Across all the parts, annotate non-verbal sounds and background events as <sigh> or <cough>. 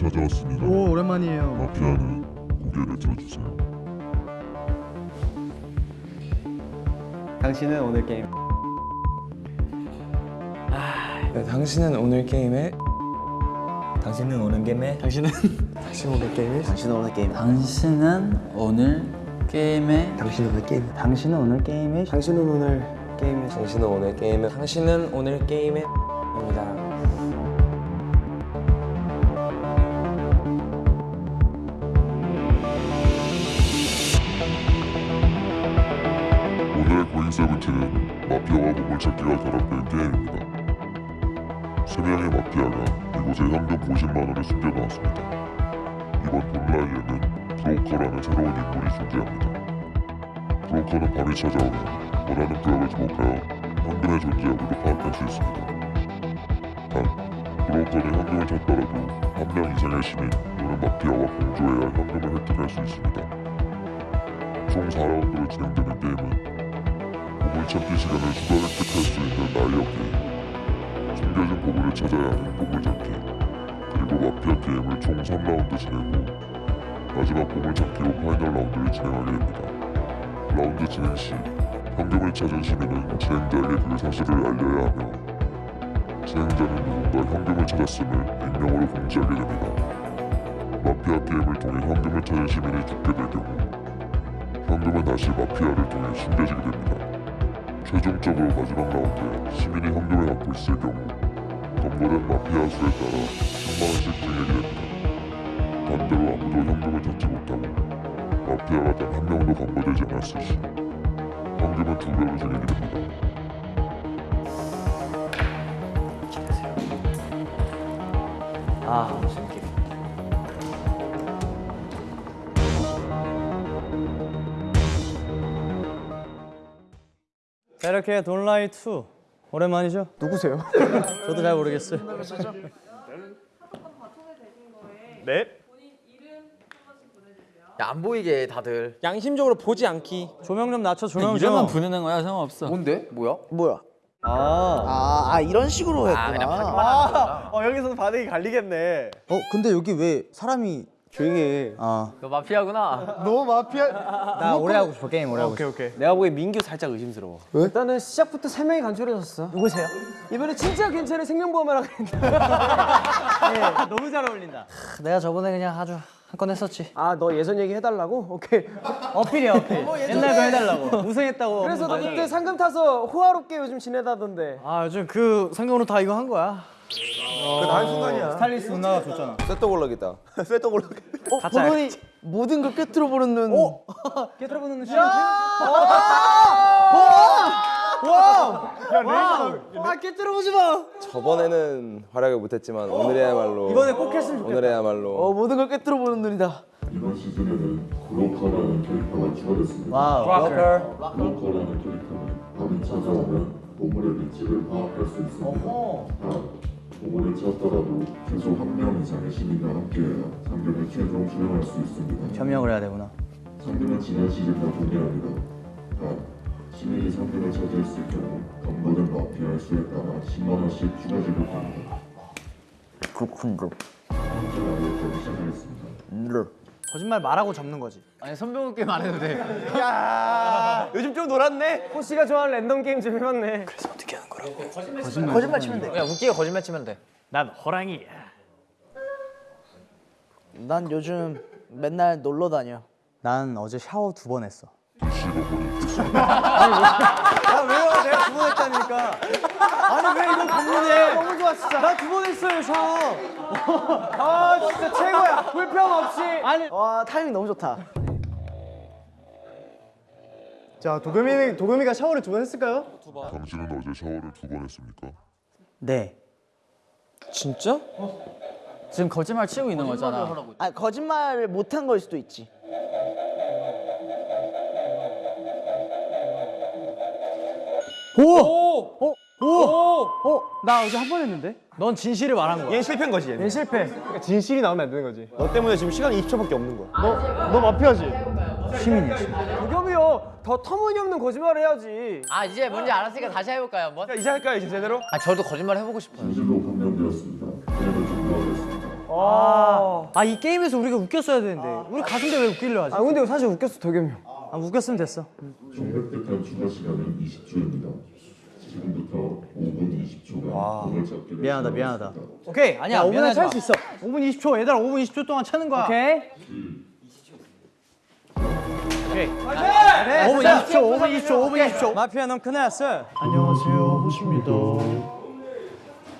찾아왔습니다. 오 오랜만이에요. 마피아는 고개를 들어주세요. 당신은 오늘 게임 네, 당신은 오늘 게임에 당신은 오는 게임에 당신은 당신 오늘 게임에 당신은 오늘 게임 당신은 오늘 게임에 당신은 오늘 게임 당신은 오늘 게임에 당신은 오늘 게임에 당신은 오늘 게임에 당신은 오늘 게임에 세븐틴은 마피아와 보물 찾기가 결합된 게임입니다. 세 명의 마피아가 이곳에 현금 50만 원을 숨겨놓았습니다. 이번 본라이에는 브로커라는 새로운 인물이 존재합니다. 브로커는 밤이 찾아오면 원하는 구역을 지목하여 현금의 존재 여부를 파악할 수 있습니다. 단, 브로커는 현금을 찾더라도 한 명 이상의 시민 또는 마피아와 공조해야 현금을 획득할 수 있습니다. 총 4라운드로 진행되는 게임은 보물찾기 시간을 수다 획득할 수 있는 나이어 게임 숨겨진 보물을 찾아야 하는 보물 찾기 그리고 마피아 게임을 총 3라운드 진행 후 마지막 보물 찾기로 final 라운드를 진행하게 됩니다 라운드 진행 시 현금을 찾은 시민은 진행자에게 그 사실을 알려야 하며 진행자는 누군가 현금을 찾았음을 익명으로 공지하게 됩니다 마피아 게임을 통해 현금을 찾은 시민이 죽게 될 경우 현금은 다시 마피아를 통해 숨겨지게 됩니다. 최종적으로 마지막 라운드에 시민이 현금을 갖고 있을 경우 검거된 마피아 수에 따라 10만원씩 증액이 됩니다. 반대로 아무도 현금을 찾지 못하고 마피아가 단 한 명도 검거되지 않았을 시 현금은 두 배로 증액이 됩니다. 아 자 이렇게 돈라이 2 오랜만이죠? 누구세요? <laughs> 저도 잘 모르겠어요. 안 보이게 다들 양심적으로 보지 않기. 조명 좀 낮춰 조명 좀. 이름만 부르는 거야 상관없어. 뭔데? 뭐야? 뭐야? 아, 아, 아 이런 식으로 했구나 아 그냥 받기만 하는 거구나 어 여기서는 반응이 갈리겠네 어 근데 여기 왜 사람이 조용히 해 아. 너 마피아구나 너무 마피아 나 오래 하고 싶어 게임 오래 하고 싶어. 오케이 내가 보기엔 민규 살짝 의심스러워. 일단은 시작부터 세 명이 간절해졌어 누구세요? 이번에 진짜 괜찮은 생명보험을 하겠는데. <laughs> 너무 잘 어울린다. 내가 저번에 그냥 아주 한건 했었지. 아, 너 예전 얘기 해달라고? 오케이. 어필이야 어필. 옛날 거 해달라고. 우승했다고. 그래서 너 그때 상금 타서 호화롭게 요즘 지내다던데. 아 요즘 그 상금으로 다 이거 한 거야. 그 한순간이야 스타일리스트 누나가 줬잖아. 쇠떡올락이다 쇠떡올락 <laughs> 어? 가짜. 보더니 모든 걸 꿰뚫어 보는 눈 어? 깨트려보는 시아 꿰뚫어 보지 마 저번에는 활약을 못 했지만 오늘이야말로 이번에 꼭 했으면 좋겠다. 오늘이야말로 어, 모든 걸 꿰뚫어 보는 눈이다 이번 시즌에는 브로커라는 캐릭터가 추가됐습니다. 와우. 워커. 브로커라는 캐릭터는 밤이 찾아오면 보물의 위치를 파악할 수 있습니다. 단, 보물을 찾더라도 최소 한 명 이상의 시민과 함께해야 상금을 최종 수령할 수 있습니다. 점령을 해야 되구나. 상금은 지난 시즌과 동일합니다. 단, 시민이 상금을 차지했을 경우 검거된 마피아의 수에 따라 10만 원씩 추가 지급 됩니다. 그렇군요. 시작하겠습니다. 거짓말 말하고 접는 거지. 아니 선배님 게임 안 해도 돼. <laughs> 요즘 좀 놀았네 호씨가 좋아하는 랜덤 게임 좀 해봤네. 거짓말 치면 그냥 웃기게 거짓말 치면 돼 난 호랑이야. 돼난 요즘 맨날 놀러 다녀 난 어제 샤워 두 번 했어. 아 왜요? 내가 두 번 했다니까. 아니 왜 이걸 반문해? 너무 좋아, 진짜. 나 두 번 했어요 샤워. 아, 진짜 최고야. 불평 없이. 아니 와 타이밍 너무 좋다 자 도겸이 도겸이가 샤워를 두 번 했을까요? 당신은 어제 샤워를 두 번 했습니까? 네. 진짜? 지금 거짓말 치고 있는 거잖아. 아 거짓말을 못한 걸 수도 있지 나 어제 한 번 했는데? 넌 진실을 말한 거야. 얘 실패인 거지 얘는 실패. 그러니까 진실이 나오면 안 되는 거지 너 때문에 지금 시간이 20초밖에 없는 거야 너, 너 마피아지? 시민이야 시민. 더 터무니없는 거짓말을 해야지. 아 이제 뭔지 알았으니까 다시 해볼까요 한번? 이제 할까요 이제 제대로? 아 저도 거짓말 해보고 싶어요 진실로 종료하겠습니다. 어, 아이 게임에서 우리가 웃겼어야 되는데 우리 가슴대 왜 웃기려 하지? 아 근데 사실 웃겼어 도겸이 형. 아 웃겼으면 됐어 종료특한 추가 시간은 20초입니다. 지금부터 5분 20초간 공을 잡기를 미안하다, 미안하다. 오케이 아니야 5분에 미안하지 찰 마. 수 있어. 5분 20초 얘들아 5분 20초 동안 차는 거야 오케이. 오케이. 5분 20초 5분 20초 5분 20초. 마피아 넌 큰일 났어. 안녕하세요. 호시입니다.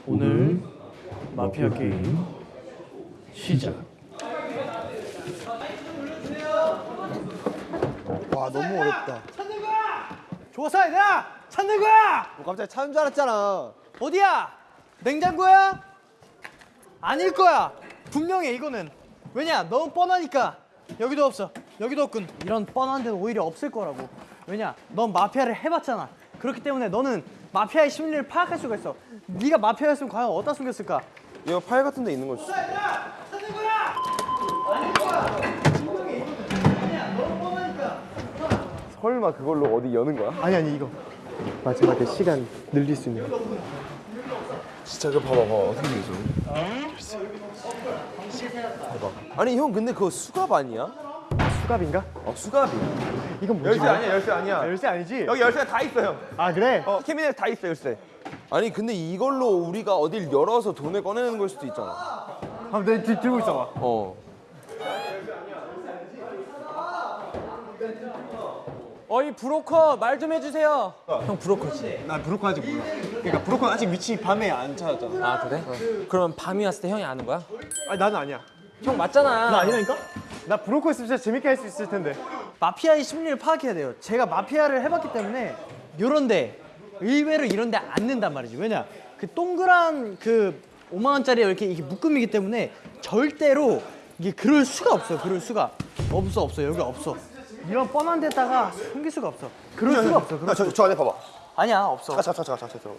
오늘 마피아 게임 시작. 와 너무 어렵다. 좋았어 얘들아 찾는 거야! 뭐 갑자기 찾은 줄 알았잖아. 어디야? 냉장고야? 아닐 거야. 분명해 이거는. 왜냐? 너무 뻔하니까. 여기도 없어 여기도 없군 이런 뻔한 데는 오히려 없을 거라고. 왜냐? 넌 마피아를 해봤잖아. 그렇기 때문에 너는 마피아의 심리를 파악할 수가 있어. 네가 마피아였으면 과연 어디다 숨겼을까? 이거 파일 같은 데 있는 거지. 찾는 거야! 아닐 거야! 분명해 이거는 왜냐 너무 뻔하니까. 설마 그걸로 어디 여는 거야? 아니 아니 이거. 마지막에 시간 늘릴 수 있는 거. 진짜 그 봐봐 봐 봐. 어떻게 되죠? 봐봐. 아니 형 근데 그거 수갑 아니야? 수갑인가? 어 수갑이야. 이건 뭐지? 열쇠 아니야 열쇠 아니야. 열쇠 아니지? 여기 열쇠 다 있어 형. 아 그래? 어 캐비넷 다 있어 열쇠. 아니 근데 이걸로 우리가 어딜 열어서 돈을 꺼내는 걸 수도 있잖아. 한번 내 들- 들고 있어봐. 어. 어이 브로커 말 좀 해주세요. 형 브로커지. 나 브로커 아직 몰라. 그러니까 브로커 아직 위치 밤에 안 찾았잖아. 아 그래? 그러면 밤이 왔을 때 형이 아는 거야? 아니 나는 아니야. 형 맞잖아. 나 아니라니까? 나 브로커 있으면 진짜 재밌게 할 수 있을 텐데. 마피아의 심리를 파악해야 돼요. 제가 마피아를 해봤기 때문에 요런데 의외로 이런데 안 낸단 말이지. 왜냐 그 동그란 그 5만 원짜리 이렇게 이게 묶음이기 때문에 절대로 이게 그럴 수가 없어요. 그럴 수가 없어 없어 여기 없어. 이런 뻔한 데다가 숨길 수가 없어. 그럴 수가 없어. 그럴 저, 저 안에 봐봐. 아니야 없어. 자, 자, 자, 자, 자, 자.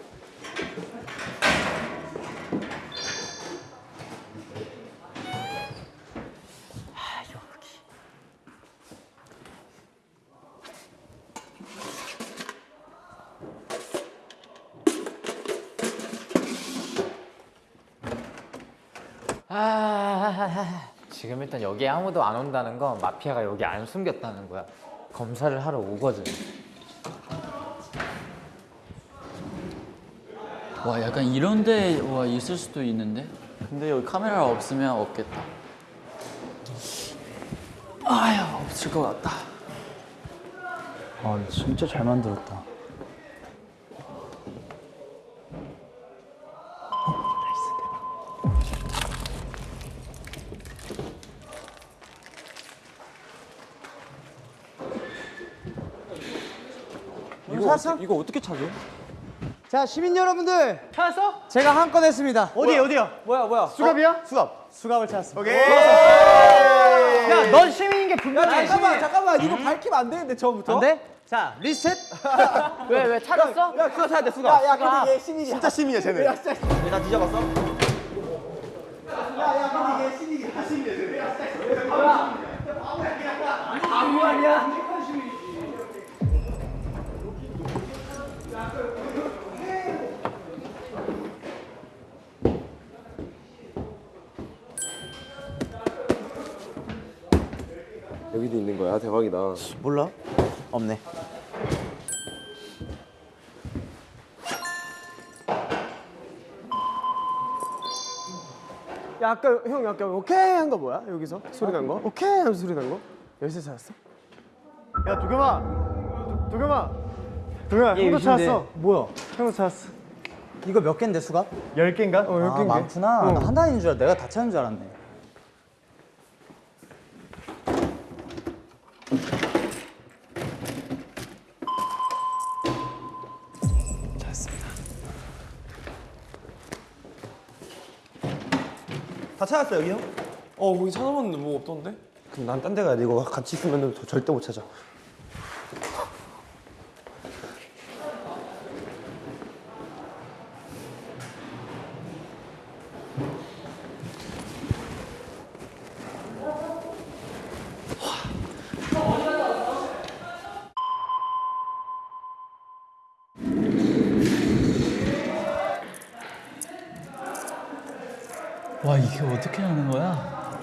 지금 일단 여기 아무도 안 온다는 건 마피아가 여기 안 숨겼다는 거야. 검사를 하러 오거든. 와 약간 이런 데 와 있을 수도 있는데. 근데 여기 카메라가 없으면 없겠다. 아휴 없을 것 같다. 아 진짜 잘 만들었다. 찾았어? 이거 어떻게 찾아? 자 시민 여러분들 찾았어? 제가 한 건 했습니다. 어디 어디야? 뭐야 뭐야? 수갑이야? 수갑. 수갑을 찾았어. 오케이. 야넌 시민인 게 분명해. 잠깐만 이거 밝히면 안 되는데 처음부터. 안 돼? 자 리셋. <laughs> 왜, 왜 찾았어? 야 그거 사야 돼 수갑. 야, 야 근데 얘 시민이야. 진짜 시민이야 쟤는. 야 진짜. 얘나 뒤져봤어? 여기도 있는 거야 대박이다. 몰라? 없네. 야 아까 형 아까 오케이 한 거 뭐야 여기서 소리 난 거? 오케이 하면서 소리 난 거? 열쇠 찾았어? 야 도겸아, 도- 도겸아, 도겸아 형도 찾았어. 뭐야? 형도 찾았어. 이거 몇 개인데 수갑? 열 개인가? 어, 열아 개인데. 많구나. 어. 나한 단인 줄 알아. 내가 다 찾는 줄 알았네. 찾았어 여기 형? 어 거기 찾아봤는데 뭐 없던데? 그럼 난 딴 데 가야 돼 이거 같이 있으면 절대 못 찾아 와 이게 어떻게 하는 거야?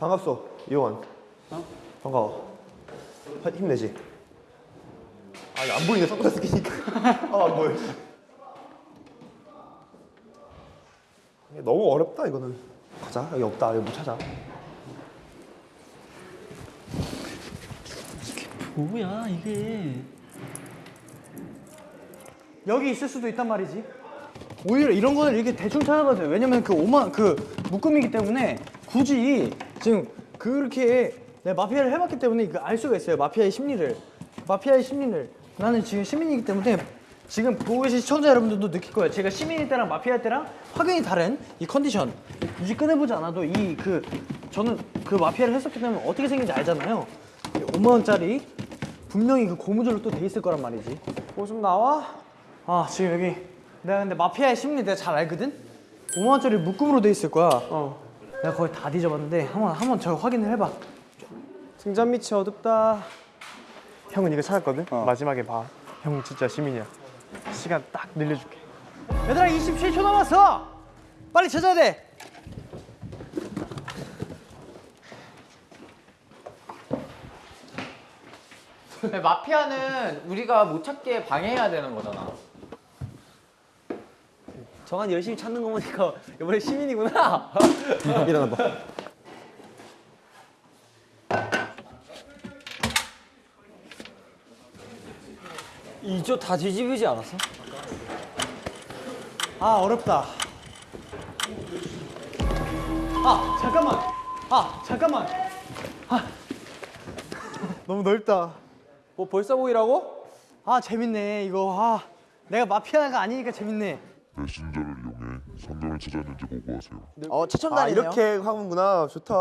반갑소 이호원 어? 반가워. 하, 힘내지. 아니 안 보이네 선글라스 끼니까. <laughs> 아안 보여. 너무 어렵다 이거는. 가자 여기 없다. 여기 못 찾아. 뭐야 이게? 여기 있을 수도 있단 말이지. 오히려 이런 거는 이렇게 대충 찾아봐도 돼요. 왜냐면 그 오만 그 묶음이기 때문에 굳이 지금 그렇게 내가 마피아를 해봤기 때문에 그 알 수가 있어요. 마피아의 심리를. 마피아의 심리를. 나는 지금 시민이기 때문에 지금 보고 계신 시청자 여러분들도 느낄 거예요. 제가 시민일 때랑 마피아 때랑 확연히 다른 이 컨디션. 굳이 꺼내보지 않아도 이 그 저는 그 마피아를 했었기 때문에 어떻게 생긴지 알잖아요. 5만 원짜리 분명히 그 고무줄로 또 돼 있을 거란 말이지. 뭐 좀 나와? 아 지금 여기 내가 근데 마피아의 심리 내가 잘 알거든? 5만 원짜리 묶음으로 돼 있을 거야 어 내가 거의 다 뒤져봤는데 한번 한번 저 확인을 해봐 등잔 밑이 어둡다. 형은 이거 찾았거든? 마지막에 봐. 형 진짜 시민이야. 시간 딱 늘려줄게. 얘들아 27초 남았어 빨리 찾아야 돼 마피아는 우리가 못 찾게 방해해야 되는 거잖아. 정한 열심히 찾는 거 보니까 이번에 시민이구나. <laughs> 일어나 봐. 이쪽 다 뒤집이지 않았어? 아 어렵다 아 잠깐만 아 잠깐만 너무 넓다. 뭐 벌써 보이라고? 아 재밌네 이거. 아 내가 마피아가 아니니까 재밌네. 메신저를 이용해 상점을 찾았는지 보고하세요. 어 최첨단이네요. 아 이렇게 하는구나. 좋다.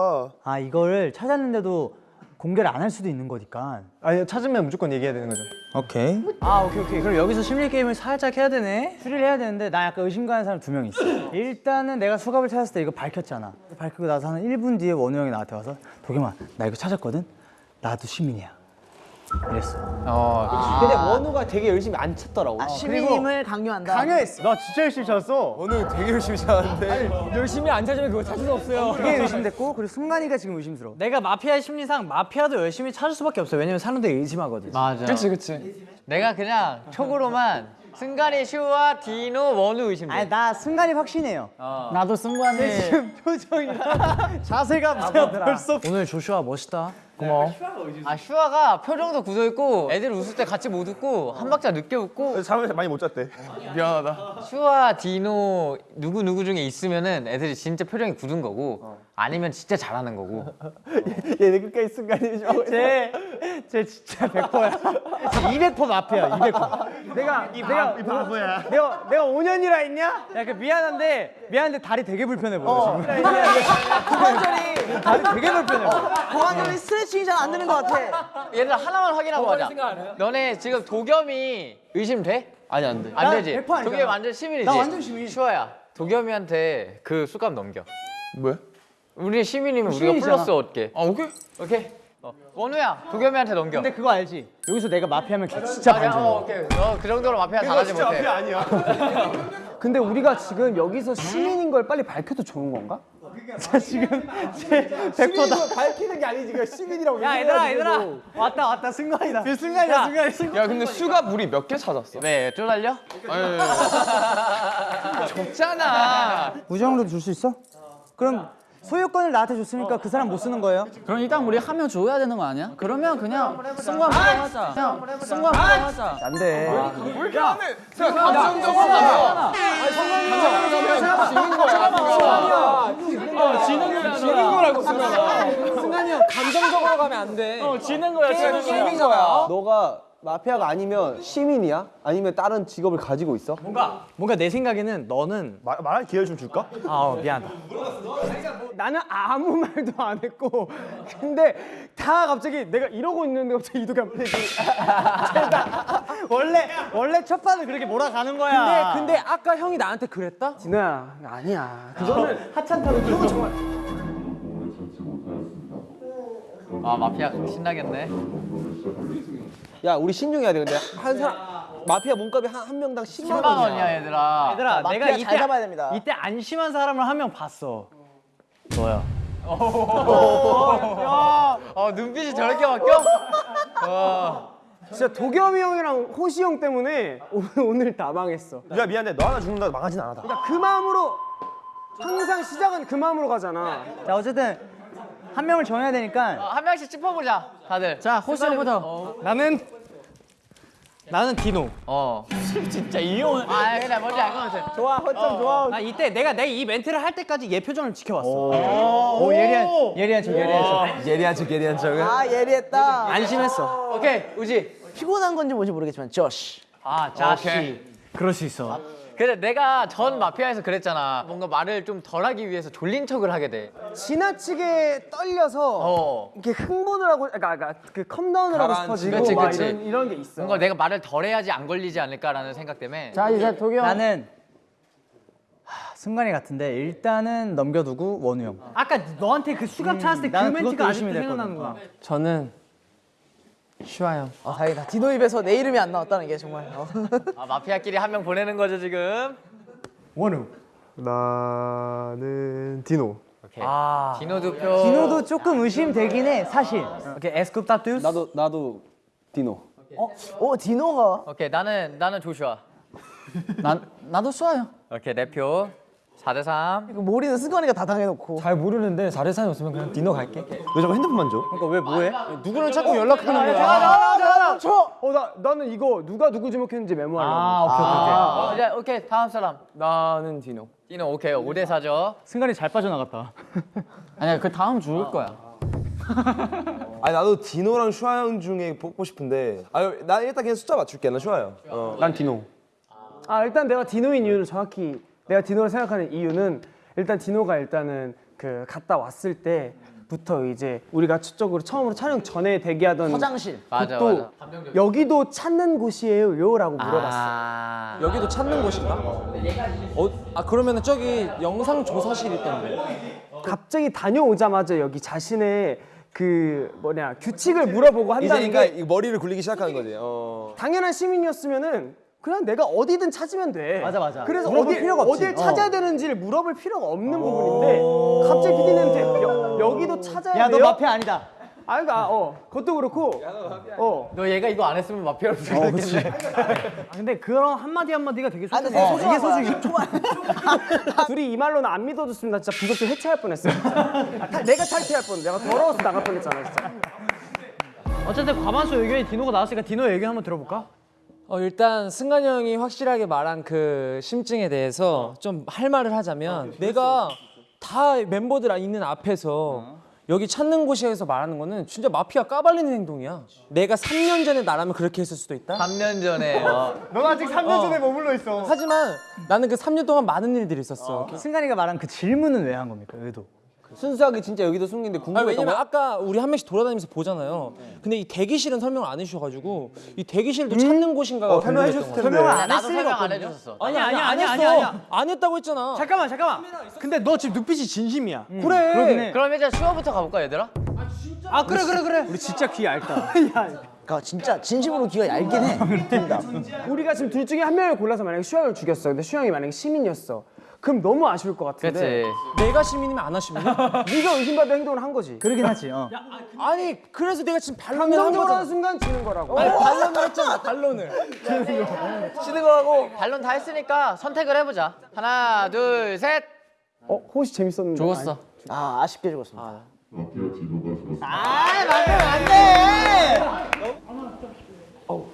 아 이거를 찾았는데도 공개를 안 할 수도 있는 거니까. 아니 찾으면 무조건 얘기해야 되는 거죠. 오케이. 아 오케이 오케이. 그럼 여기서 심리 게임을 살짝 해야 되네? 추리를 해야 되는데 나 약간 의심 가는 사람 두 명 있어. 일단은 내가 수갑을 찾았을 때 이거 밝혔잖아. 밝히고 나서 한 1분 뒤에 원우 형이 나한테 와서 도겸아 나 이거 찾았거든? 나도 시민이야 이랬어 어, 근데 원우가 되게 열심히 안 찾더라고. 아, 시민임을 강요한다. 강요했어. 나 진짜 열심히 찾았어. 오늘 되게 열심히 찾았는데. 열심히 안 찾으면 그거 찾을 수 없어요. 그게 의심됐고 그리고 승관이가 지금 의심스러워 내가 마피아의 심리상 마피아도 열심히 찾을 수밖에 없어 왜냐면 사람들이 의심하거든 맞아. 그치 그치. 내가 그냥 촉으로만 승관이, 슈와 디노, 원우 의심돼. 아니 나 승관이 확신해요 나도 승관이 <laughs> 자세가 벌써 오늘 조슈아 멋있다 고마워. 아 슈아가 표정도 굳어 있고 애들 웃을 때 같이 못 웃고 한 박자 늦게 웃고. 잠을 많이 못 잤대. 슈아 디노 누구 누구 중에 있으면은 애들이 진짜 표정이 굳은 거고 아니면 진짜 잘하는 거고. <laughs> 얘네 끝까지 순간이 좀. 쟤, 쟤 진짜 100%야 200% 마피아 200% 내가 내가 이 바보야. 내가 내가 5년이라 했냐? 야, 그 미안한데 미안한데 다리 되게 불편해 보여 지금. 고관절이 다리 되게 불편해 보여. 고관절이 스트레칭이 잘 안 되는 것 같아. 얘들아 하나만 확인하고 가자. 너네 지금 도겸이 의심돼? 아니 안 돼. 안 되지. 100% 아니잖아. 도겸이 완전 시민이지. 나 완전 시민. 슈아야. 도겸이한테 그 수갑 넘겨. 뭐야? 우리 시민이면 우리가 시민이잖아. 플러스 얻게. 아 오케이. 오케이. 어. 원우야, 도겸이한테 넘겨. 근데 그거 알지? 여기서 내가 마피아면 걔 진짜 아, 반전 어, 오케이. 너그 정도로 마피아 잘하지 진짜 못해. 앞이 아니야. <laughs> 근데 우리가 지금 여기서 시민인 걸 빨리 밝혀도 좋은 건가? 자 지금 쟤 100%다. 밝히는 게 아니지. 시민이라고. 야 얘들아 얘들아 왔다 왔다 승관이다. 그 승관이야 승관이 승관. 야 근데 수갑 우리 몇개 찾았어? 네, 쪼달려? <laughs> 적잖아. 우정으로 줄수 있어? 그럼 소유권을 나한테 줬으니까 그 사람 못 쓰는 거예요? 그럼 일단 우리 하면 줘야 되는 거 아니야? 그러면 그냥 승관 보고 하자. 그냥 승관 보고 하자. 안 돼. 감정적으로 가면. 지는 거라고 승관아. 승관이 형 감정적으로 가면 안 돼. 어, 지는 거야. 지는 게임이잖아. 너가 마피아가 아니면 시민이야? 아니면 다른 직업을 가지고 있어? 뭔가 뭔가 내 생각에는 너는 말, 말할 기회 좀 줄까? 아 어, 미안하다. 나는 아무 말도 안 했고 근데 다 갑자기 내가 이러고 있는데 갑자기 이도겸 <laughs> 원래 원래 첫 판은 그렇게 몰아가는 거야. 근데 근데 아까 형이 나한테 그랬다? 진호야 아니야 그거는 하찮다고 그거 정말. 아, 마피아 신나겠네. 야 우리 신중해야 돼 근데 한 사람 마피아 몸값이 한, 한 명당 10만 10만 원이야 얘들아. 얘들아 마피아 내가 잘 이때 잡아야 됩니다. 이때 안심한 사람을 한 명 봤어. 너야. 어 눈빛이 저렇게 바뀌어? 진짜 도겸이 형이랑 호시 형 때문에 오늘, 오늘 다 망했어. 야 미안해 너 하나 죽는다 망하진 않아 그러니까 그 마음으로 항상 시작은 그 마음으로 가잖아. 자 어쨌든 한 명을 정해야 되니까 어, 한 명씩 짚어보자 다들. 자 호시 형부터. 나는 나는 디노. 어. <laughs> 진짜 이 형은 아 근데 뭔지 알 것 같아. 좋아, 허점 좋아. 나 이때 내가 내가 이 멘트를 할 때까지 얘 표정을 지켜봤어. 오 예리한 예리한 척 예리한 척 예리한 척 예리한 척은 아 예리했다. 안심했어. 오케이 우지. 피곤한 건지 뭔지 모르겠지만 조시. 아 자씨. 그럴 수 있어. 근데 내가 전 마피아에서 그랬잖아. 뭔가 말을 좀 덜하기 위해서 졸린 척을 하게 돼. 지나치게 떨려서 어. 이렇게 흥분을 하고, 그러니까, 그러니까 그 컴다운을 하고 싶어지고 그치, 막 그치. 이런 이런 게 있어. 뭔가 내가 말을 덜해야지 안 걸리지 않을까라는 생각 때문에. 자 이제 도겸 나는 하, 순간이 같은데 일단은 넘겨두고 원우 형 아까 너한테 그 수갑 찾았을 때그 나는 멘트가 아직도 의심이 생각나는구나. 저는 슈아 형. 어, 다행이다. 디노 입에서 내 이름이 안 나왔다는 게 정말. 어. 아, 마피아끼리 한 명 보내는 거죠 지금. 원우. 나는 디노. 디노 두 표. 디노도 조금 의심되긴 해 사실 오케이 에스쿱 따뚜스. 나도 나도 디노 오 디노가 오케이 나는 나는 조슈아. 난 나도 쏴요. 오케이 내 표. 4대 3. 이거 몰이는 승관이가 다 당해놓고. 잘 모르는데 4대 3이 없으면 그냥 디노 갈게. 왜 자꾸 핸드폰만 줘? 그러니까 왜 뭐해? 누구랑 자꾸 연락하는 거야? 나, 저. 어, 나 나는 이거 누가 누구 주목했는지 메모하려고. 아 오케이 오케이 아, 이제 오케이 다음 사람. 나는 디노. 디노 오케이 5대 4죠. 승관이 잘 빠져나갔다 아니야 그 다음 죽을 거야. <laughs> 아니 나도 디노랑 슈아 형 중에 뽑고 싶은데 아나 일단 그냥 숫자 맞출게 나 슈아 형 어. 난 디노. 아 일단 내가 디노인 이유를 정확히 내가 디노를 생각하는 이유는 일단 디노가 일단은 그 갔다 왔을 때부터 이제 우리가 첫적으로 처음으로 촬영 전에 대기하던 화장실. 맞아 또 맞아. 여기도 찾는 곳이에요요라고 물어봤어. 아. 여기도 찾는 곳인가? 어, 아 그러면은 저기 영상 조사실 있던데. 갑자기 다녀오자마자 여기 자신의 그 뭐냐 규칙을 물어보고 이제 한다는 그러니까 게이 머리를 굴리기 시작하는 거지 어. 당연한 시민이었으면은 그냥 내가 어디든 찾으면 돼. 맞아, 맞아. 그래서 어디, 필요가 없지. 어딜 어. 찾아야 되는지를 물어볼 필요가 없는 부분인데 갑자기 PD님한테 여, 여기도 찾아야 야 너 돼요? 마피아 아니다 아, 그러니까 어 그것도 그렇고 어너 얘가 이거 안 했으면 마피아로 죽였겠네. 아, 근데 그런 한마디 한마디가 되게 아 소중해. 근데 되게 소중해. 둘이 이 말로는 안 믿어줬으면 나 진짜 부적질 해체할 뻔했어. 아, 탈- 내가 탈퇴할 뻔. 내가 더러워서 나갈 뻔했잖아 진짜. 어쨌든 과반수 의견이 디노가 나왔으니까 디노 의견 한번 들어볼까? 어 일단 승관이 형이 확실하게 말한 그 심증에 대해서 좀 할 말을 하자면 내가 다 멤버들 있는 앞에서 여기 찾는 곳이에서 말하는 거는 진짜 마피아 까발리는 행동이야. 내가 3년 전에 나라면 그렇게 했을 수도 있다. 3년 전에 <laughs> 어. 넌 아직 3년 전에 머물러 있어. 하지만 나는 그 3년 동안 많은 일들이 있었어. 승관이가 말한 그 질문은 왜 한 겁니까 의도? 순수하게 진짜 여기도 숨긴데 아니, 궁금했던 왜냐면 거야? 아까 우리 한 명씩 돌아다니면서 보잖아요. 근데 이 대기실은 설명을 안 해주셔가지고 이 대기실도 찾는 곳인가가 어, 설명해 궁금했던 줬을. 텐데 아, 나도 설명 안 해줬었어. 아니야 아니, 아니야 안 아니야 했어. 아니야 아니야. 안 했다고 했잖아. 잠깐만 잠깐만. 근데 너 지금 눈빛이 진심이야. 그래. 그러긴 해. 그럼 이제 슈어부터 가볼까 얘들아? 아 그래 그래 그래. 우리 진짜 귀 얇다 <laughs> 그러니까 진짜 진심으로 귀가 얇긴 해. 둘 다. 우리가 지금 둘 중에 한 명을 골라서 만약에 슈영을 죽였어. 근데 슈영이 만약에 시민이었어. 그럼 너무 아쉬울 것 같은데. 그렇지. 내가 시민이면 안 하시면 네가 의심받을 행동을 한 거지. 그러긴 하지 어. 아니 그래서 내가 지금 반론을 한 거잖아. 순간 지는 거라고. 아니 반론을 했잖아 반론을. 치는 거하고 반론 다 했으니까 선택을 해보자. 하나, 둘, 셋. 어 호시 재밌었는데. 죽었어. 아 아쉽게 죽었습니다.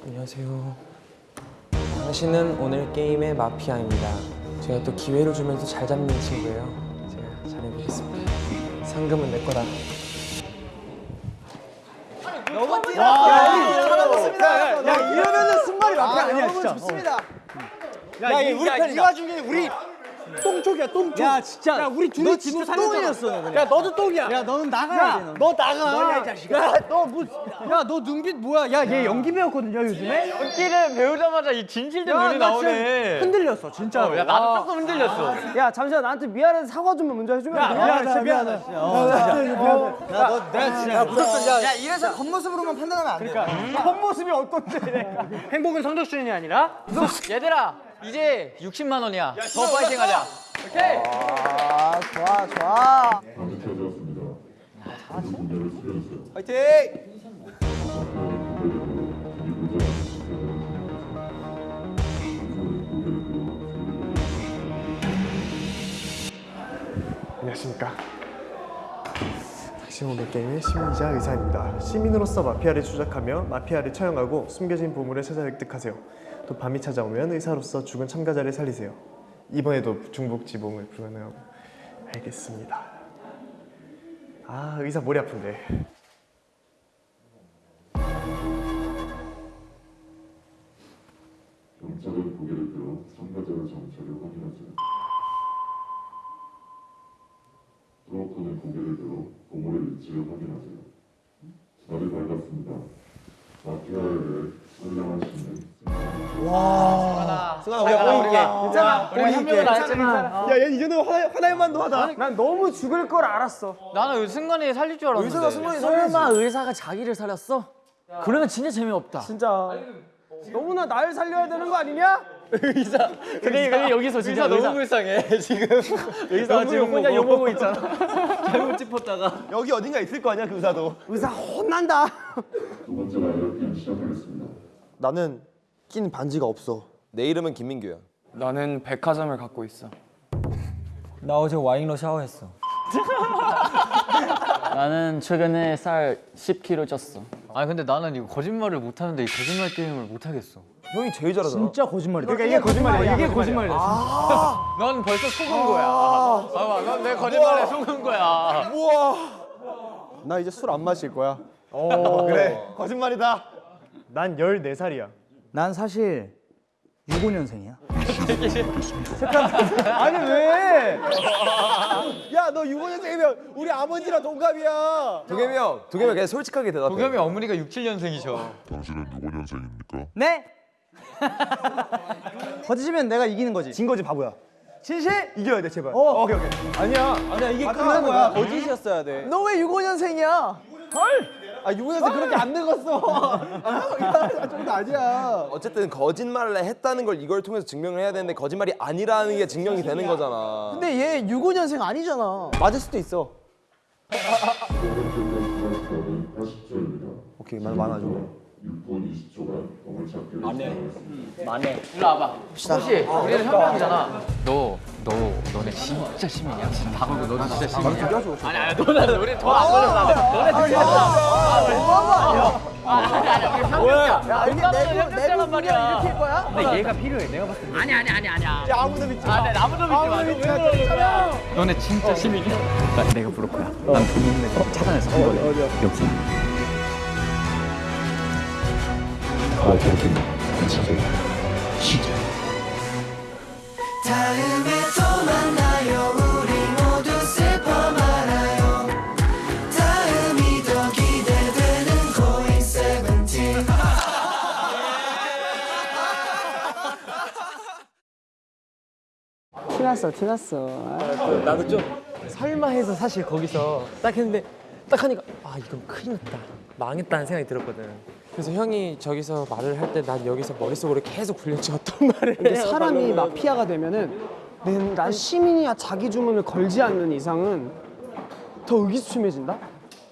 안녕하세요. 당신은 오늘 게임의 마피아입니다. 제가 또 기회를 주면서 잘 잡는 친구예요. 제가 잘해보겠습니다. 상금은 내 거다. 야 이러면은 승관이 마피아 아니야 여러분 진짜. 좋습니다. 야, 이 우리 편이 와중에 우리 똥쪽이야 똥쪽. 야 진짜 야 우리 둘이 진짜 살렸잖아. 똥이었어. 야 너도 똥이야. 야 너는 나가야 돼 너. 너 나가. 너야 이 자식아. 야너뭐야너 눈빛 뭐야? 야 얘 연기 배웠거든요 요즘에. 연기를 배우자마자 이 진실된 눈이 나 진짜 나오네. 흔들렸어 진짜로. 야 나도 조금 흔들렸어. 야 잠시만 나한테 미안해서 사과 좀 먼저 해주면 안 돼? 미안하다 미안하다. 야너 내가 진짜 무섭다. 야야 이래서 겉모습으로만 판단하면 안 돼. 겉모습이 어떤데? 행복은 성적순이 아니라 얘들아 이제 60만 원이야. 더 파이팅 하자. 아 좋아 좋아. 숙여주세요. 화이팅! 안녕하십니까. 모빌 게임의 시민이자 의사입니다. 시민으로서 마피아를 추적하며 마피아를 처형하고 숨겨진 보물을 찾아 획득하세요. 또 밤이 찾아오면 의사로서 죽은 참가자를 살리세요. 이번에도 중복 지봉을 불가능하고 알겠습니다. 아 의사 머리 아픈데. 경찰은 고개를 들어 참가자의 정체를 확인하세요. 트로커는 고개를 들어 보물의 위치를 확인하세요. 자리 밝았습니다. 대해 선량하시는 승아 우리가 보이게. 괜찮아. 우리 한 명은 안 했지만 야얘 이제는 화나 화날만도 하다. 난 너무 죽을 걸 알았어. 나는 승관이 살릴 줄 알았는데. 의사가 승관이 설마 의사가 자기를 살렸어? 그러면 진짜 재미없다. 진짜 너무나 날 살려야 되는 거 아니냐? 근데 근데 여기서 진짜 너무 불쌍해 지금. <laughs> 의사 지금 혼자 욕먹고 있잖아. <laughs> 잘못 짚었다가. 여기 어딘가 있을 거 아니야 그 의사도. 의사 혼난다. 두 번째 liar 게임 시작하겠습니다. 나는 낀 반지가 없어. 내 이름은 김민규야. 나는 백화점을 갖고 있어. 나 어제 와인로 샤워했어. <laughs> 나는 최근에 살 10kg 쪘어. 아니 근데 나는 이거 거짓말을 못 하는데 이 거짓말 게임을 못 하겠어. 형이 제일 잘하잖아. 진짜 거짓말이다. 그러니까 이게 거짓말이야. 이게 거짓말이야. 넌 벌써 속은 거야. 봐봐, 넌 내 거짓말에 속은 거야. 나 이제 술 안 마실 거야. 어, 그래. 거짓말이다. 난 14살이야. 난 사실 65년생이야. <laughs> 아니 왜? 야 너 6년생이면 우리 아버지랑 동갑이야. 도겸이 형, 도겸이 그냥 솔직하게 대답해. 도겸이 어머니가 6, 7년생이셔. 당신은 누구 년생입니까? 네? <laughs> 거짓이면 내가 이기는 거지. 진 거지 바보야. 진실? 이겨야 돼 제발. 어. 오케이 오케이. 아니야. 아니야 이게 끝난 거야. 거짓이었어야 돼. 너 왜 65년생이야? 아 6년생 그렇게 안 늙었어. <laughs> 아, 정도 아니야. 어쨌든 거짓말을 했다는 걸 이걸 통해서 증명을 해야 되는데 거짓말이 아니라는 게 증명이 되는 거잖아. 근데 얘 65년생 아니잖아. 맞을 수도 있어. 세 번째 게임 시간은 80초입니다. 오케이 말 많아져. 6분 20초간 보물찾기를 시작하겠습니다. 일로 와봐. 혹시 우리는 현명이잖아. 너, 너, 너네 진짜 시민이야? 진짜 다 걸고 너는 진짜 시민이야? 아니 아니 너는 우리 더안 걸렸어. 너네 진짜 아, 너무한 아니 아니 우리 현명이야. 야 이게 내 현명자란 말이야. 이렇게 할 거야? 근데 얘가 필요해. 내가 봤을 때. 아니 아니 아니 아니야. 야 아무도 믿지 마. 아니 아무도 믿지 마. 왜 그러는 거야? 너네 진짜 시민이야. 나 내가 부를 거야. 난 돈 있는 애 찾아내서 한 거야. 여기. 마피아들은 찾아요. 시작. 다음에 또 만나요 우리 모두 슬퍼 말아요 다음이 더 기대되는 고잉 세븐틴 <laughs> 티났어, 티났어. 나도 좀 설마 해서 사실 거기서 딱 했는데 딱 하니까 아 이건 큰일 났다 망했다는 생각이 들었거든 그래서 형이 저기서 말을 할 때 난 여기서 머릿속으로 계속 어떤 말을 근데 사람이. 마피아가 되면은 난, 난 시민이야 자기 주문을 걸지 않는 이상은 더 의기소침해진다?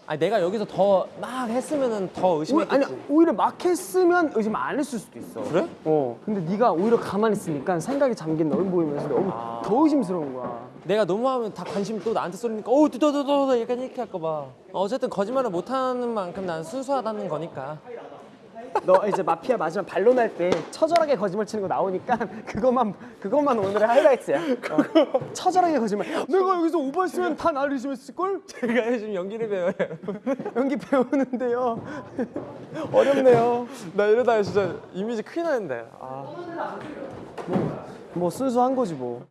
아니 내가 여기서 더 막 했으면은 더 오, 의심했겠지 아니 오히려 막 했으면 의심 안 했을 수도 있어. 그래? 어. 근데 네가 오히려 가만히 있으니까 생각이 잠긴 널 보이면서 너무 더 의심스러운 거야. 내가 너무 하면 다 관심이 또 나한테 쏠리니까 어우 또또또또 약간 이렇게 할까 봐 어쨌든 거짓말을 못하는 만큼 난 순수하다는 거니까 너 이제 마피아 마지막 반론 할 때 처절하게 거짓말 치는 거 나오니까 그것만 그것만 오늘의 하이라이트야. 어. 처절하게 거짓말. 내가 여기서 오버했으면 다 나를 의심했을 걸? 제가 요즘 연기를 배워요 연기 배우는데요. 어렵네요. 나 이러다가 진짜 이미지 큰일 나는데 아뭐 순수한 거지 뭐.